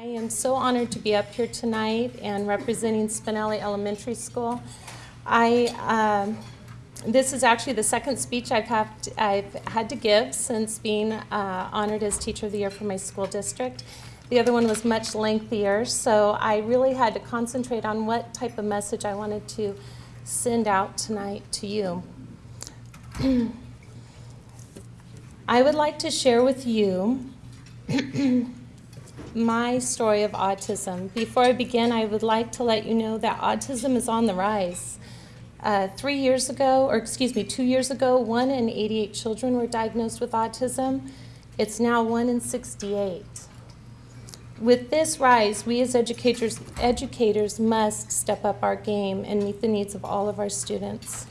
I am so honored to be up here tonight and representing Spinelli Elementary School. I, um, this is actually the second speech I've, have to, I've had to give since being uh, honored as Teacher of the Year for my school district. The other one was much lengthier, so I really had to concentrate on what type of message I wanted to send out tonight to you. I would like to share with you my story of autism. Before I begin, I would like to let you know that autism is on the rise. Uh, three years ago, or excuse me, two years ago, one in 88 children were diagnosed with autism. It's now one in 68. With this rise, we as educators, educators must step up our game and meet the needs of all of our students.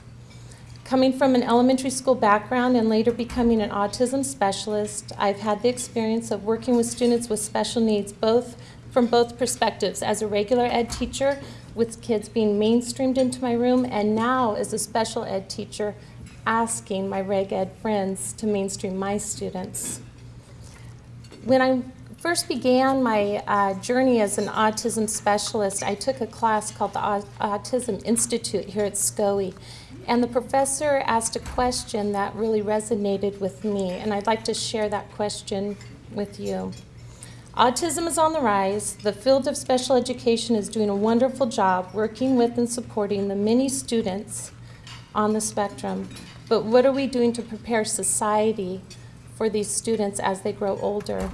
Coming from an elementary school background and later becoming an autism specialist, I've had the experience of working with students with special needs both from both perspectives as a regular ed teacher with kids being mainstreamed into my room and now as a special ed teacher asking my reg ed friends to mainstream my students. When I first began my uh, journey as an autism specialist, I took a class called the Autism Institute here at SCOE. And the professor asked a question that really resonated with me, and I'd like to share that question with you. Autism is on the rise. The field of special education is doing a wonderful job working with and supporting the many students on the spectrum. But what are we doing to prepare society for these students as they grow older?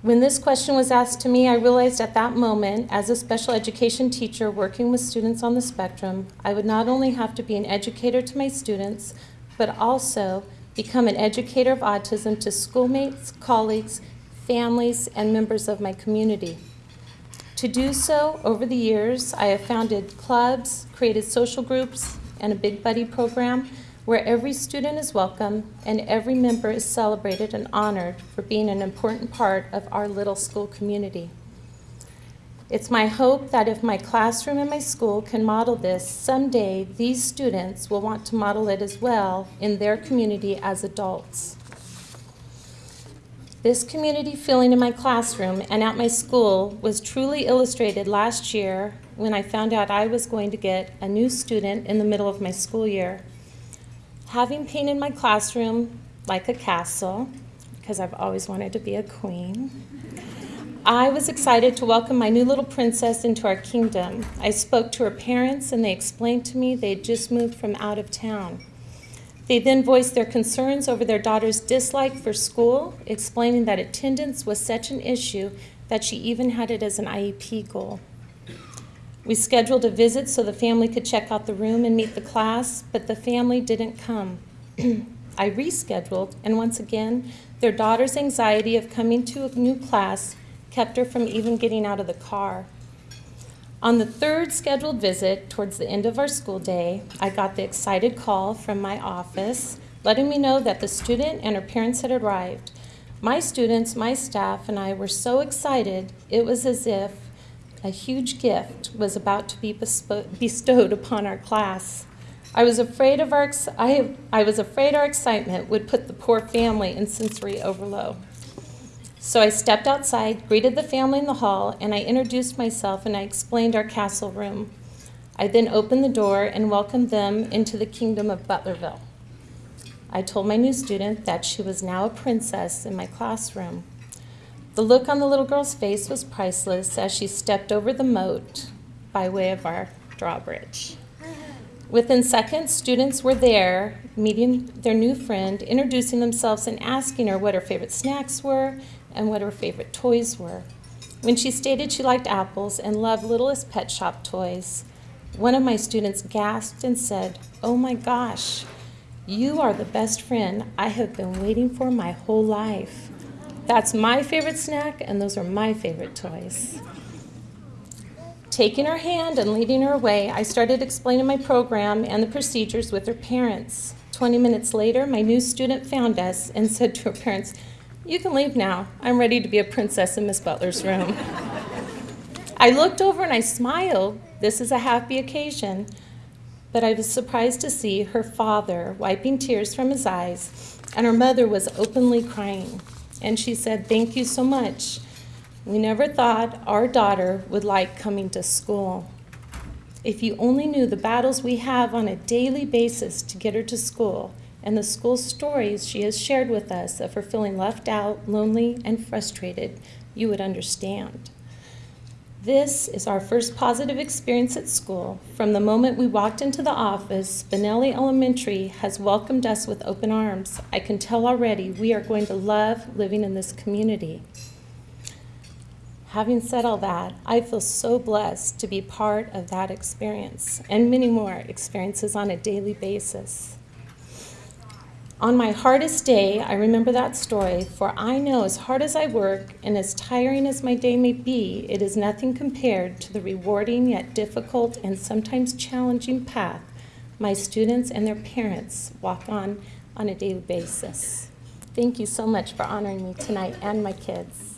When this question was asked to me, I realized at that moment, as a special education teacher working with students on the spectrum, I would not only have to be an educator to my students, but also become an educator of autism to schoolmates, colleagues, families, and members of my community. To do so, over the years, I have founded clubs, created social groups, and a Big Buddy program where every student is welcome and every member is celebrated and honored for being an important part of our little school community. It's my hope that if my classroom and my school can model this, someday these students will want to model it as well in their community as adults. This community feeling in my classroom and at my school was truly illustrated last year when I found out I was going to get a new student in the middle of my school year. Having painted my classroom like a castle, because I've always wanted to be a queen, I was excited to welcome my new little princess into our kingdom. I spoke to her parents and they explained to me they'd just moved from out of town. They then voiced their concerns over their daughter's dislike for school, explaining that attendance was such an issue that she even had it as an IEP goal. We scheduled a visit so the family could check out the room and meet the class, but the family didn't come. I rescheduled, and once again, their daughter's anxiety of coming to a new class kept her from even getting out of the car. On the third scheduled visit, towards the end of our school day, I got the excited call from my office letting me know that the student and her parents had arrived. My students, my staff, and I were so excited, it was as if a huge gift was about to be bestowed upon our class. I was afraid of our I, I was afraid our excitement would put the poor family in sensory overload. So I stepped outside, greeted the family in the hall, and I introduced myself and I explained our castle room. I then opened the door and welcomed them into the kingdom of Butlerville. I told my new student that she was now a princess in my classroom. The look on the little girl's face was priceless as she stepped over the moat by way of our drawbridge. Within seconds, students were there, meeting their new friend, introducing themselves and asking her what her favorite snacks were and what her favorite toys were. When she stated she liked apples and loved Littlest Pet Shop toys, one of my students gasped and said, Oh my gosh, you are the best friend I have been waiting for my whole life. That's my favorite snack, and those are my favorite toys. Taking her hand and leading her away, I started explaining my program and the procedures with her parents. 20 minutes later, my new student found us and said to her parents, you can leave now. I'm ready to be a princess in Miss Butler's room. I looked over and I smiled. This is a happy occasion. But I was surprised to see her father wiping tears from his eyes, and her mother was openly crying and she said, Thank you so much We never thought our daughter would like coming to school. If you only knew the battles we have on a daily basis to get her to school and the school stories she has shared with us of her feeling left out, lonely, and frustrated, you would understand. This is our first positive experience at school. From the moment we walked into the office, Spinelli Elementary has welcomed us with open arms. I can tell already we are going to love living in this community. Having said all that, I feel so blessed to be part of that experience and many more experiences on a daily basis. On my hardest day, I remember that story, for I know as hard as I work and as tiring as my day may be, it is nothing compared to the rewarding yet difficult and sometimes challenging path my students and their parents walk on on a daily basis. Thank you so much for honoring me tonight and my kids.